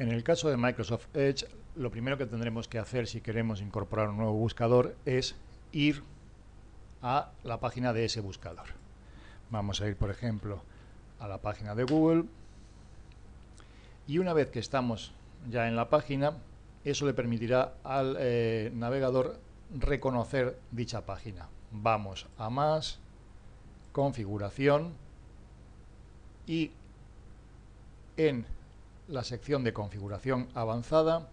En el caso de Microsoft Edge, lo primero que tendremos que hacer si queremos incorporar un nuevo buscador es ir a la página de ese buscador. Vamos a ir, por ejemplo, a la página de Google y una vez que estamos ya en la página, eso le permitirá al eh, navegador reconocer dicha página. Vamos a más, configuración y en la sección de configuración avanzada,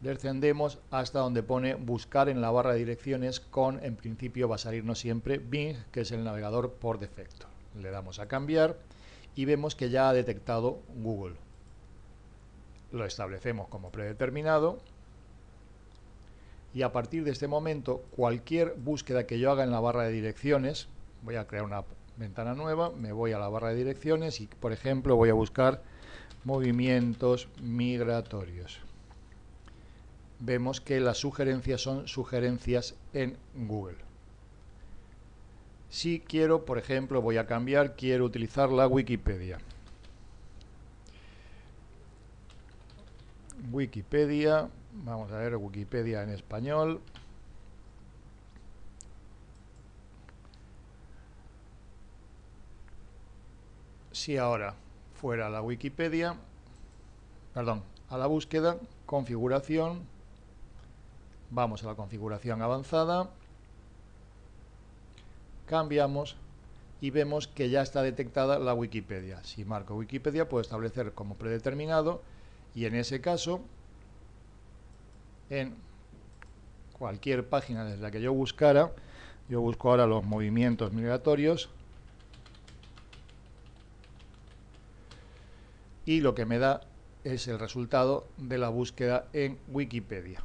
descendemos hasta donde pone buscar en la barra de direcciones con, en principio va a salirnos siempre Bing, que es el navegador por defecto. Le damos a cambiar y vemos que ya ha detectado Google. Lo establecemos como predeterminado y a partir de este momento cualquier búsqueda que yo haga en la barra de direcciones, voy a crear una ventana nueva, me voy a la barra de direcciones y por ejemplo voy a buscar movimientos migratorios. Vemos que las sugerencias son sugerencias en Google. Si quiero, por ejemplo, voy a cambiar, quiero utilizar la Wikipedia. Wikipedia, vamos a ver Wikipedia en español. Si ahora fuera a la Wikipedia, perdón, a la búsqueda, configuración, vamos a la configuración avanzada, cambiamos y vemos que ya está detectada la Wikipedia. Si marco Wikipedia puedo establecer como predeterminado y en ese caso, en cualquier página desde la que yo buscara, yo busco ahora los movimientos migratorios, y lo que me da es el resultado de la búsqueda en Wikipedia.